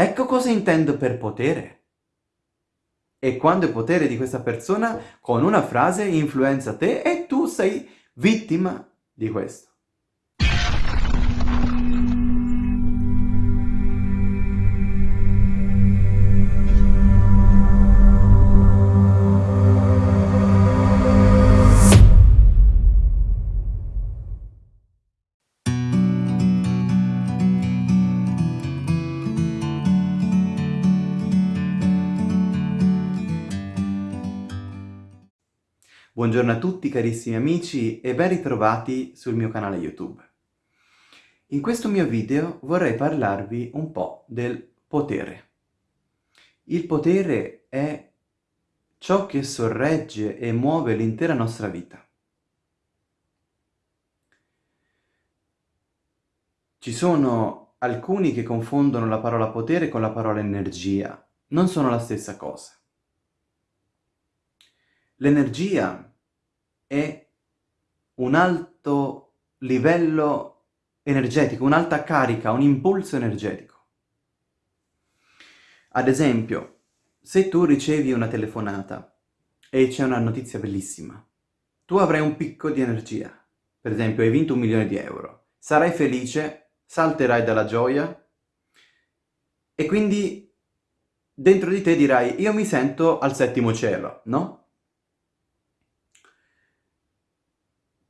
Ecco cosa intendo per potere. E quando il potere di questa persona con una frase influenza te e tu sei vittima di questo. Buongiorno a tutti carissimi amici e ben ritrovati sul mio canale YouTube. In questo mio video vorrei parlarvi un po' del potere. Il potere è ciò che sorregge e muove l'intera nostra vita. Ci sono alcuni che confondono la parola potere con la parola energia. Non sono la stessa cosa. L'energia è un alto livello energetico, un'alta carica, un impulso energetico. Ad esempio, se tu ricevi una telefonata e c'è una notizia bellissima, tu avrai un picco di energia. Per esempio, hai vinto un milione di euro. Sarai felice, salterai dalla gioia e quindi dentro di te dirai io mi sento al settimo cielo, no?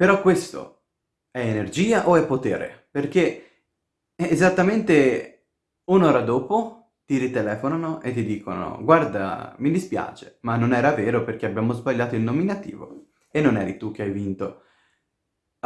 Però questo è energia o è potere? Perché esattamente un'ora dopo ti ritelefonano e ti dicono guarda, mi dispiace, ma non era vero perché abbiamo sbagliato il nominativo e non eri tu che hai vinto.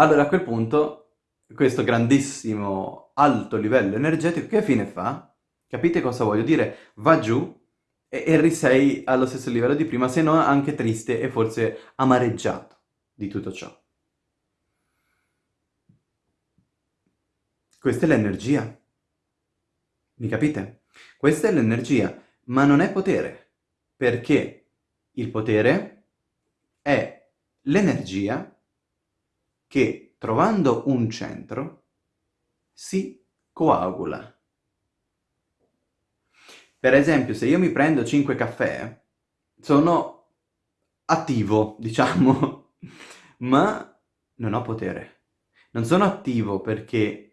Allora a quel punto questo grandissimo alto livello energetico che fine fa? Capite cosa voglio dire? Va giù e, e risei allo stesso livello di prima, se non anche triste e forse amareggiato di tutto ciò. Questa è l'energia. Mi capite? Questa è l'energia, ma non è potere, perché il potere è l'energia che, trovando un centro, si coagula. Per esempio, se io mi prendo 5 caffè, sono attivo, diciamo, ma non ho potere. Non sono attivo perché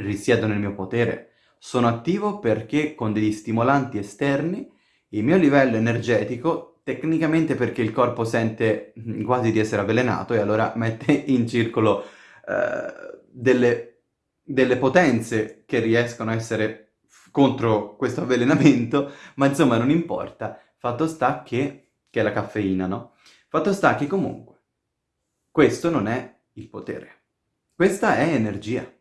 risiedo nel mio potere. Sono attivo perché con degli stimolanti esterni il mio livello energetico, tecnicamente perché il corpo sente quasi di essere avvelenato e allora mette in circolo eh, delle, delle potenze che riescono a essere contro questo avvelenamento, ma insomma non importa, fatto sta che, che è la caffeina, no? Fatto sta che comunque questo non è il potere, questa è energia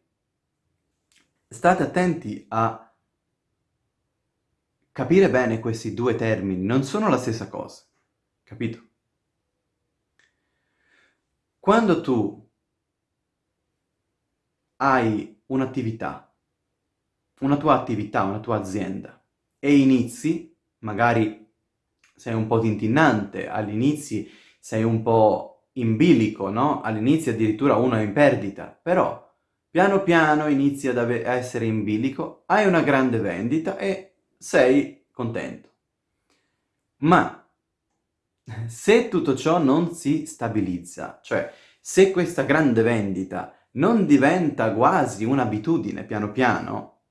state attenti a capire bene questi due termini, non sono la stessa cosa, capito? Quando tu hai un'attività, una tua attività, una tua azienda, e inizi, magari sei un po' tintinnante, all'inizio sei un po' in bilico, no? All'inizio addirittura uno è in perdita, però Piano piano inizi ad essere in bilico, hai una grande vendita e sei contento. Ma se tutto ciò non si stabilizza, cioè se questa grande vendita non diventa quasi un'abitudine piano piano,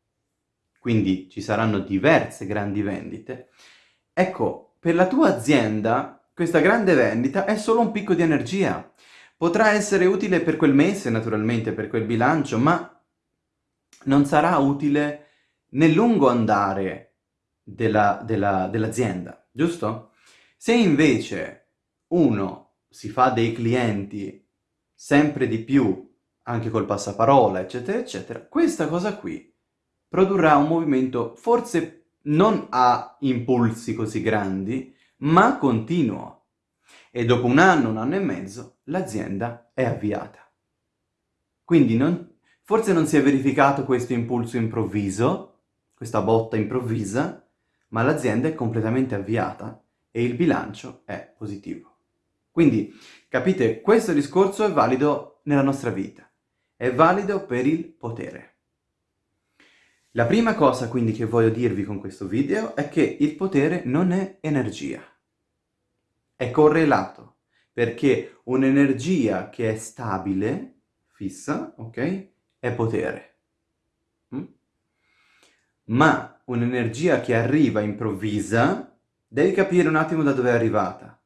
quindi ci saranno diverse grandi vendite, ecco, per la tua azienda questa grande vendita è solo un picco di energia, Potrà essere utile per quel mese, naturalmente, per quel bilancio, ma non sarà utile nel lungo andare dell'azienda, della, dell giusto? Se invece uno si fa dei clienti sempre di più, anche col passaparola, eccetera, eccetera, questa cosa qui produrrà un movimento forse non a impulsi così grandi, ma continuo e dopo un anno, un anno e mezzo, l'azienda è avviata. Quindi non, forse non si è verificato questo impulso improvviso, questa botta improvvisa, ma l'azienda è completamente avviata e il bilancio è positivo. Quindi, capite, questo discorso è valido nella nostra vita, è valido per il potere. La prima cosa quindi che voglio dirvi con questo video è che il potere non è energia, è correlato, perché un'energia che è stabile, fissa, ok, è potere. Mm? Ma un'energia che arriva improvvisa, devi capire un attimo da dove è arrivata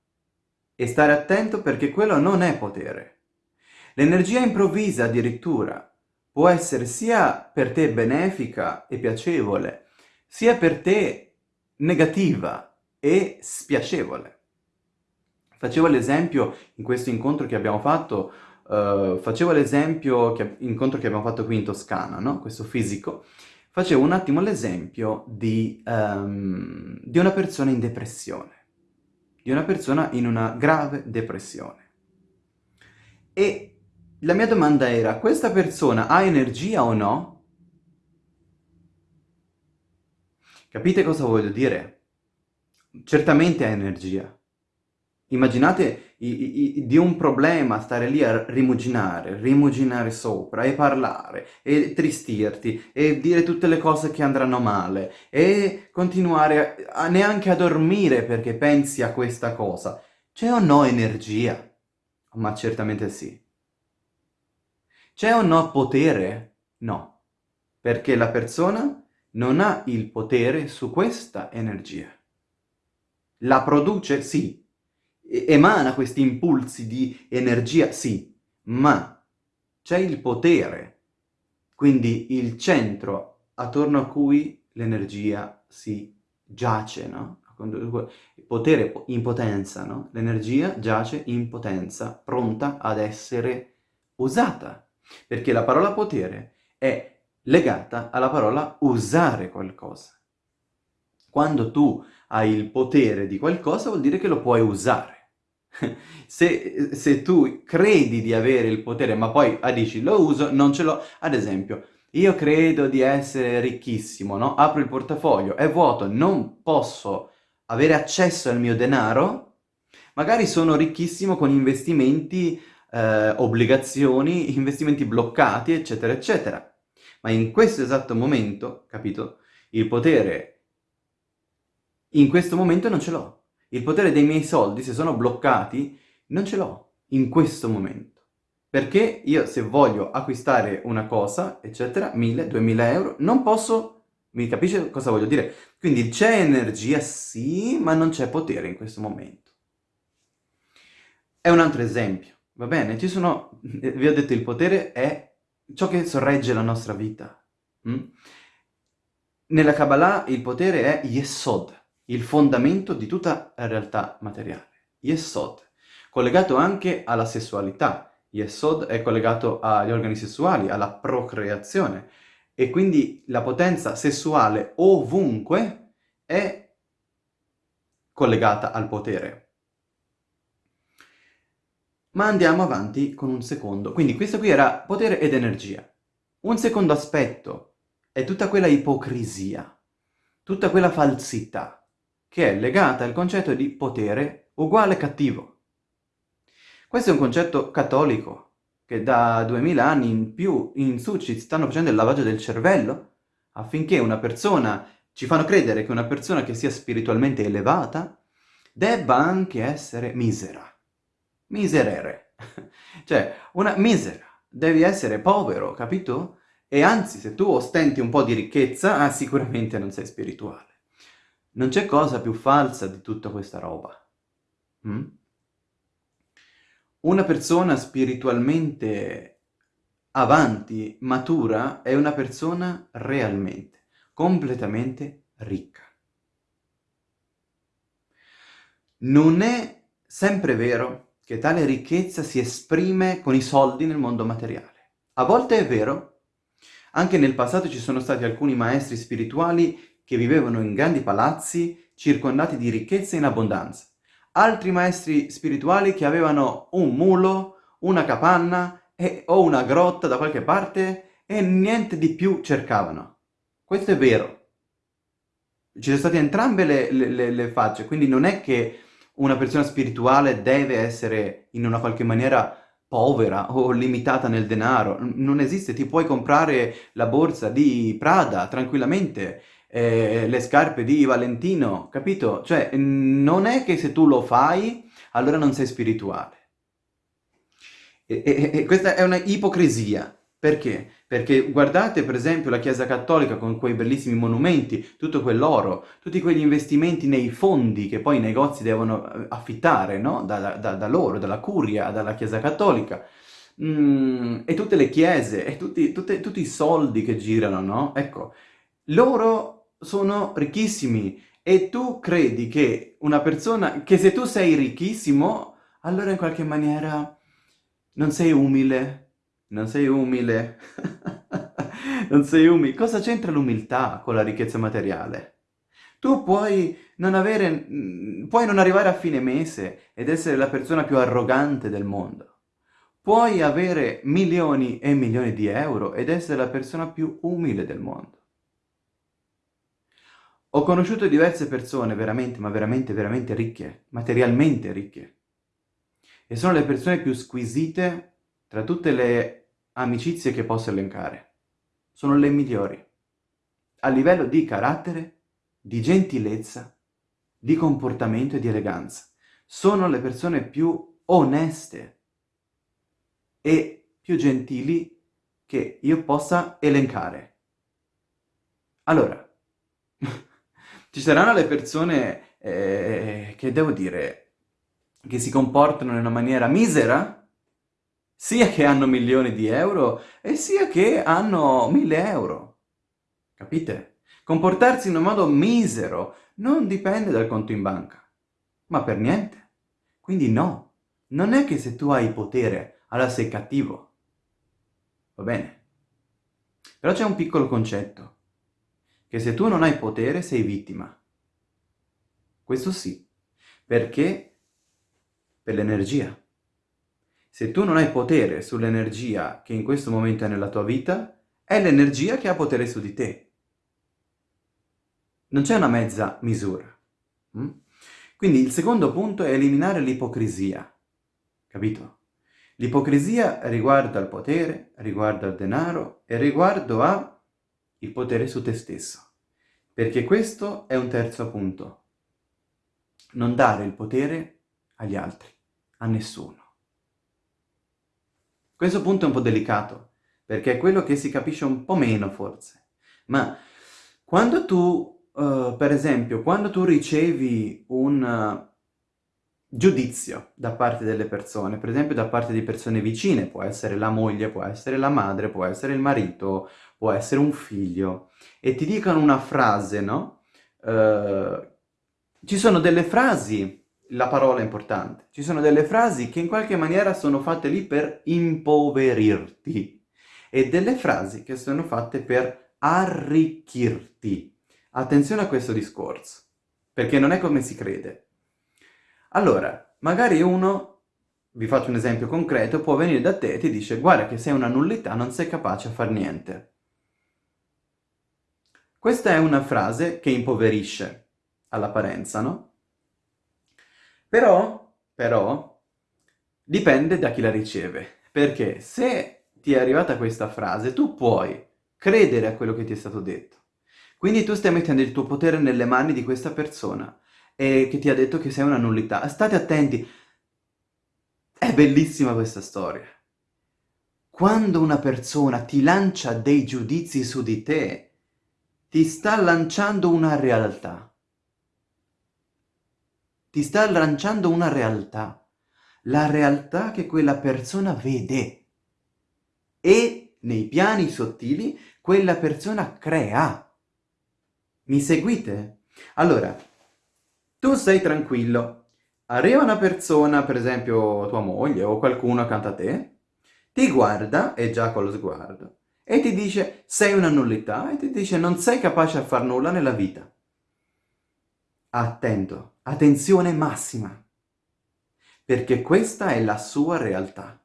e stare attento perché quello non è potere. L'energia improvvisa addirittura può essere sia per te benefica e piacevole, sia per te negativa e spiacevole. Facevo l'esempio in questo incontro che abbiamo fatto, uh, facevo l'esempio, che, incontro che abbiamo fatto qui in Toscana, no? questo fisico, facevo un attimo l'esempio di, um, di una persona in depressione, di una persona in una grave depressione. E la mia domanda era, questa persona ha energia o no? Capite cosa voglio dire? Certamente ha energia. Immaginate i, i, di un problema stare lì a rimuginare, rimuginare sopra e parlare e tristirti e dire tutte le cose che andranno male e continuare a, a neanche a dormire perché pensi a questa cosa. C'è o no energia? Ma certamente sì. C'è o no potere? No, perché la persona non ha il potere su questa energia. La produce? Sì. Emana questi impulsi di energia? Sì. Ma c'è il potere, quindi il centro attorno a cui l'energia si giace, no? Potere in potenza, no? L'energia giace in potenza, pronta ad essere usata. Perché la parola potere è legata alla parola usare qualcosa. Quando tu hai il potere di qualcosa vuol dire che lo puoi usare. se, se, tu credi di avere il potere ma poi ah, dici lo uso, non ce l'ho, ad esempio, io credo di essere ricchissimo, no? Apro il portafoglio, è vuoto, non posso avere accesso al mio denaro, magari sono ricchissimo con investimenti eh, obbligazioni, investimenti bloccati, eccetera, eccetera. Ma in questo esatto momento, capito, il potere in questo momento non ce l'ho. Il potere dei miei soldi, se sono bloccati, non ce l'ho in questo momento. Perché io se voglio acquistare una cosa, eccetera, 1000, 2000 euro, non posso... Mi capisce cosa voglio dire? Quindi c'è energia, sì, ma non c'è potere in questo momento. È un altro esempio. Va bene? Ci sono, vi ho detto, il potere è ciò che sorregge la nostra vita. Mm? Nella Kabbalah il potere è Yesod, il fondamento di tutta la realtà materiale. Yesod, collegato anche alla sessualità. Yesod è collegato agli organi sessuali, alla procreazione. E quindi la potenza sessuale ovunque è collegata al potere. Ma andiamo avanti con un secondo. Quindi questo qui era potere ed energia. Un secondo aspetto è tutta quella ipocrisia, tutta quella falsità, che è legata al concetto di potere uguale cattivo. Questo è un concetto cattolico, che da duemila anni in più in su ci stanno facendo il lavaggio del cervello, affinché una persona, ci fanno credere che una persona che sia spiritualmente elevata, debba anche essere misera miserere. cioè, una misera. Devi essere povero, capito? E anzi, se tu ostenti un po' di ricchezza, ah, sicuramente non sei spirituale. Non c'è cosa più falsa di tutta questa roba. Mm? Una persona spiritualmente avanti, matura, è una persona realmente, completamente ricca. Non è sempre vero che tale ricchezza si esprime con i soldi nel mondo materiale. A volte è vero, anche nel passato ci sono stati alcuni maestri spirituali che vivevano in grandi palazzi circondati di ricchezza in abbondanza. Altri maestri spirituali che avevano un mulo, una capanna e, o una grotta da qualche parte e niente di più cercavano. Questo è vero. Ci sono state entrambe le, le, le facce, quindi non è che una persona spirituale deve essere in una qualche maniera povera o limitata nel denaro, non esiste, ti puoi comprare la borsa di Prada tranquillamente, eh, le scarpe di Valentino, capito? Cioè, non è che se tu lo fai, allora non sei spirituale. E, e, e questa è una ipocrisia. Perché? Perché guardate per esempio la Chiesa Cattolica con quei bellissimi monumenti, tutto quell'oro, tutti quegli investimenti nei fondi che poi i negozi devono eh, affittare, no? Da, da, da loro, dalla curia, dalla Chiesa Cattolica. Mm, e tutte le chiese, e tutti, tutte, tutti i soldi che girano, no? Ecco, loro sono ricchissimi e tu credi che una persona, che se tu sei ricchissimo, allora in qualche maniera non sei umile, non sei umile. non sei umile. Cosa c'entra l'umiltà con la ricchezza materiale? Tu puoi non avere, mm, puoi non arrivare a fine mese ed essere la persona più arrogante del mondo. Puoi avere milioni e milioni di euro ed essere la persona più umile del mondo. Ho conosciuto diverse persone veramente, ma veramente, veramente ricche, materialmente ricche. E sono le persone più squisite tra tutte le amicizie che posso elencare. Sono le migliori. A livello di carattere, di gentilezza, di comportamento e di eleganza. Sono le persone più oneste e più gentili che io possa elencare. Allora, ci saranno le persone eh, che devo dire, che si comportano in una maniera misera, sia che hanno milioni di euro e sia che hanno mille euro. Capite? Comportarsi in un modo misero non dipende dal conto in banca, ma per niente. Quindi no, non è che se tu hai potere, allora sei cattivo. Va bene? Però c'è un piccolo concetto, che se tu non hai potere sei vittima. Questo sì, perché per l'energia. Se tu non hai potere sull'energia che in questo momento è nella tua vita, è l'energia che ha potere su di te. Non c'è una mezza misura. Mm? Quindi il secondo punto è eliminare l'ipocrisia. Capito? L'ipocrisia riguarda il potere, riguarda il denaro e riguardo a il potere su te stesso. Perché questo è un terzo punto. Non dare il potere agli altri, a nessuno. Questo punto è un po' delicato, perché è quello che si capisce un po' meno forse. Ma quando tu, uh, per esempio, quando tu ricevi un giudizio da parte delle persone, per esempio da parte di persone vicine, può essere la moglie, può essere la madre, può essere il marito, può essere un figlio, e ti dicono una frase, no? Uh, ci sono delle frasi la parola è importante. Ci sono delle frasi che in qualche maniera sono fatte lì per impoverirti e delle frasi che sono fatte per arricchirti. Attenzione a questo discorso, perché non è come si crede. Allora, magari uno, vi faccio un esempio concreto, può venire da te e ti dice guarda che sei una nullità, non sei capace a far niente. Questa è una frase che impoverisce all'apparenza, no? Però, però, dipende da chi la riceve. Perché se ti è arrivata questa frase, tu puoi credere a quello che ti è stato detto. Quindi tu stai mettendo il tuo potere nelle mani di questa persona e che ti ha detto che sei una nullità. State attenti. È bellissima questa storia. Quando una persona ti lancia dei giudizi su di te, ti sta lanciando una realtà ti sta lanciando una realtà, la realtà che quella persona vede e nei piani sottili quella persona crea. Mi seguite? Allora, tu sei tranquillo, arriva una persona, per esempio tua moglie o qualcuno accanto a te, ti guarda, e già con lo sguardo, e ti dice sei una nullità e ti dice non sei capace a far nulla nella vita. Attento, attenzione massima, perché questa è la sua realtà.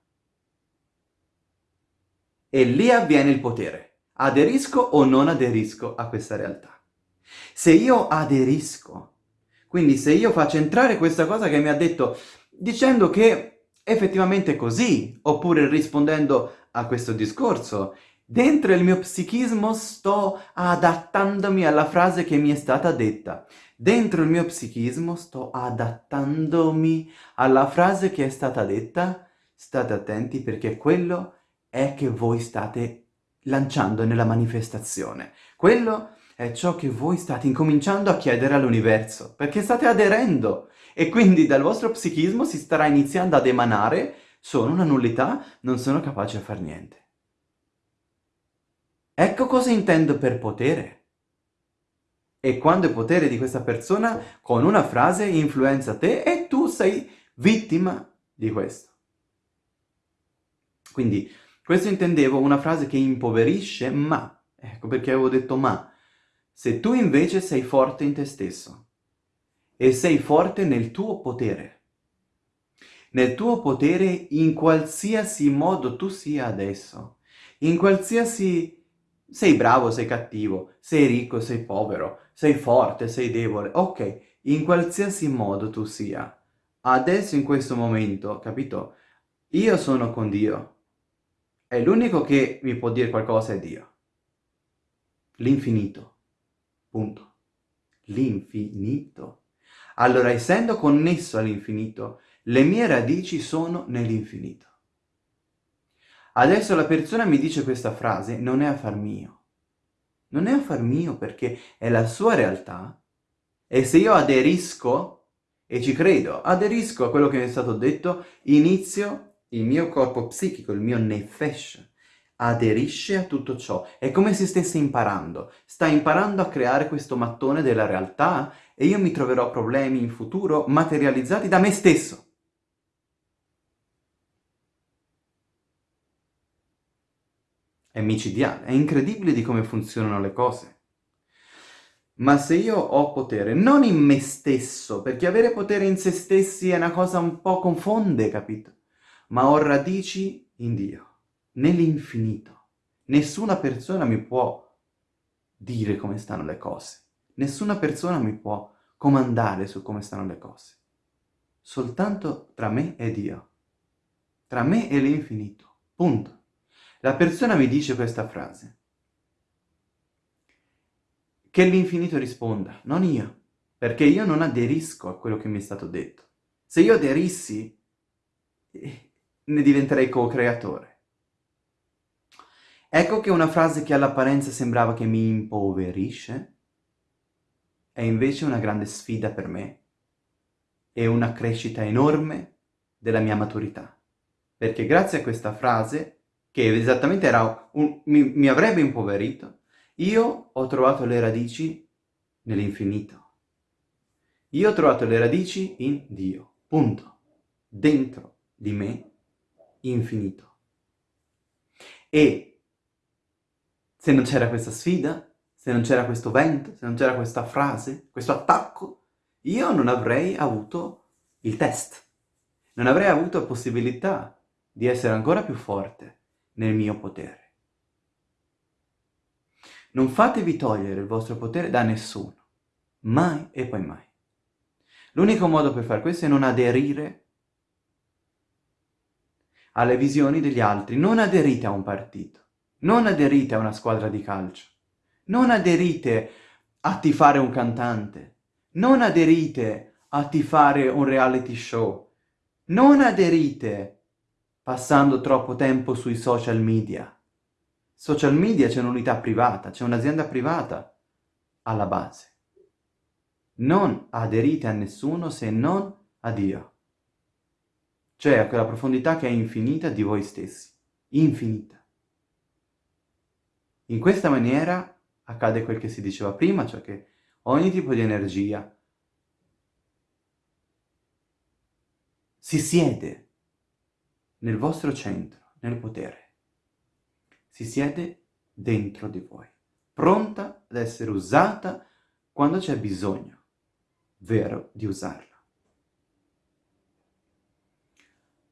E lì avviene il potere. Aderisco o non aderisco a questa realtà? Se io aderisco, quindi se io faccio entrare questa cosa che mi ha detto, dicendo che effettivamente è così, oppure rispondendo a questo discorso, dentro il mio psichismo sto adattandomi alla frase che mi è stata detta. Dentro il mio psichismo sto adattandomi alla frase che è stata detta. State attenti perché quello è che voi state lanciando nella manifestazione. Quello è ciò che voi state incominciando a chiedere all'universo, perché state aderendo e quindi dal vostro psichismo si starà iniziando ad emanare sono una nullità, non sono capace a far niente. Ecco cosa intendo per potere. E quando il potere di questa persona con una frase influenza te e tu sei vittima di questo. Quindi questo intendevo una frase che impoverisce, ma, ecco perché avevo detto ma, se tu invece sei forte in te stesso e sei forte nel tuo potere, nel tuo potere in qualsiasi modo tu sia adesso, in qualsiasi... sei bravo, sei cattivo, sei ricco, sei povero, sei forte, sei debole, ok, in qualsiasi modo tu sia, adesso in questo momento, capito? Io sono con Dio, e l'unico che mi può dire qualcosa è Dio. L'infinito. Punto. L'infinito. Allora, essendo connesso all'infinito, le mie radici sono nell'infinito. Adesso la persona mi dice questa frase, non è affar mio. Non è affar mio perché è la sua realtà e se io aderisco, e ci credo, aderisco a quello che mi è stato detto, inizio il mio corpo psichico, il mio nefesh, aderisce a tutto ciò. È come se stesse imparando. Sta imparando a creare questo mattone della realtà e io mi troverò problemi in futuro materializzati da me stesso. È micidiale, è incredibile di come funzionano le cose. Ma se io ho potere, non in me stesso, perché avere potere in se stessi è una cosa un po' confonde, capito? ma ho radici in Dio, nell'infinito. Nessuna persona mi può dire come stanno le cose. Nessuna persona mi può comandare su come stanno le cose. Soltanto tra me e Dio. Tra me e l'infinito. Punto. La persona mi dice questa frase. Che l'infinito risponda, non io, perché io non aderisco a quello che mi è stato detto. Se io aderissi, eh, ne diventerei co-creatore. Ecco che una frase che all'apparenza sembrava che mi impoverisce è invece una grande sfida per me e una crescita enorme della mia maturità. Perché grazie a questa frase, che esattamente un, mi, mi avrebbe impoverito, io ho trovato le radici nell'infinito. Io ho trovato le radici in Dio, punto. Dentro di me infinito. E se non c'era questa sfida, se non c'era questo vento, se non c'era questa frase, questo attacco, io non avrei avuto il test. Non avrei avuto possibilità di essere ancora più forte nel mio potere. Non fatevi togliere il vostro potere da nessuno, mai e poi mai. L'unico modo per fare questo è non aderire alle visioni degli altri, non aderite a un partito, non aderite a una squadra di calcio, non aderite a tifare un cantante, non aderite a tifare un reality show, non aderite passando troppo tempo sui social media. Social media c'è un'unità privata, c'è un'azienda privata alla base. Non aderite a nessuno se non a Dio cioè a quella profondità che è infinita di voi stessi, infinita. In questa maniera accade quel che si diceva prima, cioè che ogni tipo di energia si siede nel vostro centro, nel potere. Si siede dentro di voi, pronta ad essere usata quando c'è bisogno, vero, di usarla.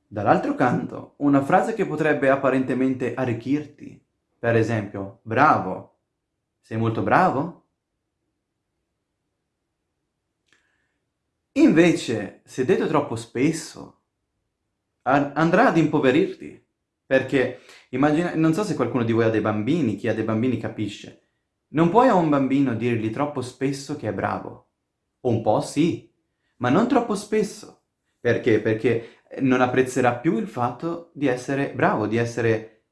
Dall'altro canto, una frase che potrebbe apparentemente arricchirti, per esempio, bravo, sei molto bravo? Invece, se detto troppo spesso, andrà ad impoverirti. Perché immagina, non so se qualcuno di voi ha dei bambini, chi ha dei bambini capisce. Non puoi a un bambino dirgli troppo spesso che è bravo. Un po' sì, ma non troppo spesso. Perché? Perché non apprezzerà più il fatto di essere bravo, di essere...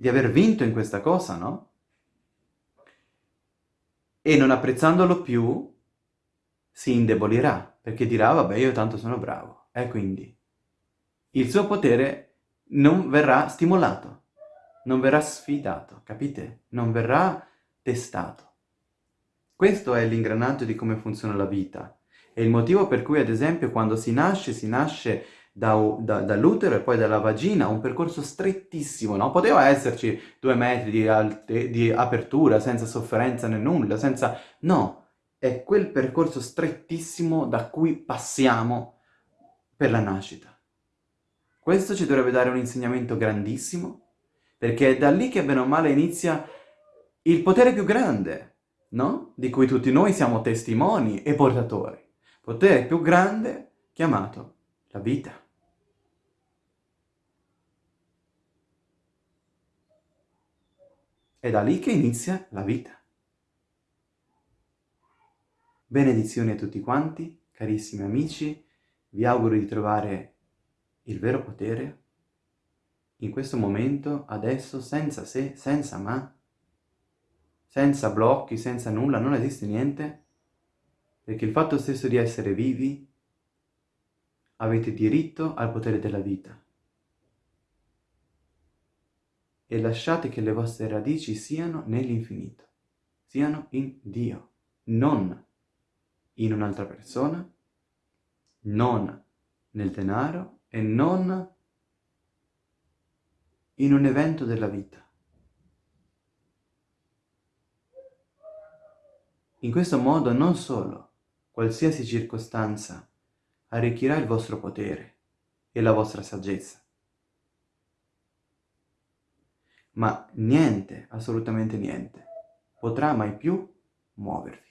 di aver vinto in questa cosa, no? E non apprezzandolo più si indebolirà, perché dirà, vabbè, io tanto sono bravo. E quindi il suo potere non verrà stimolato, non verrà sfidato, capite? Non verrà testato. Questo è l'ingranaggio di come funziona la vita. È il motivo per cui, ad esempio, quando si nasce, si nasce da, da, dall'utero e poi dalla vagina, un percorso strettissimo, no? Poteva esserci due metri di, alte, di apertura, senza sofferenza né nulla, senza... No, è quel percorso strettissimo da cui passiamo per la nascita. Questo ci dovrebbe dare un insegnamento grandissimo, perché è da lì che bene o male inizia il potere più grande, no? Di cui tutti noi siamo testimoni e portatori. Potere più grande chiamato la vita. È da lì che inizia la vita. Benedizioni a tutti quanti, carissimi amici, vi auguro di trovare il vero potere in questo momento, adesso, senza se, senza ma, senza blocchi, senza nulla, non esiste niente, perché il fatto stesso di essere vivi avete diritto al potere della vita. E lasciate che le vostre radici siano nell'infinito, siano in Dio, non in un'altra persona, non nel denaro e non in un evento della vita. In questo modo non solo qualsiasi circostanza arricchirà il vostro potere e la vostra saggezza, ma niente, assolutamente niente, potrà mai più muovervi.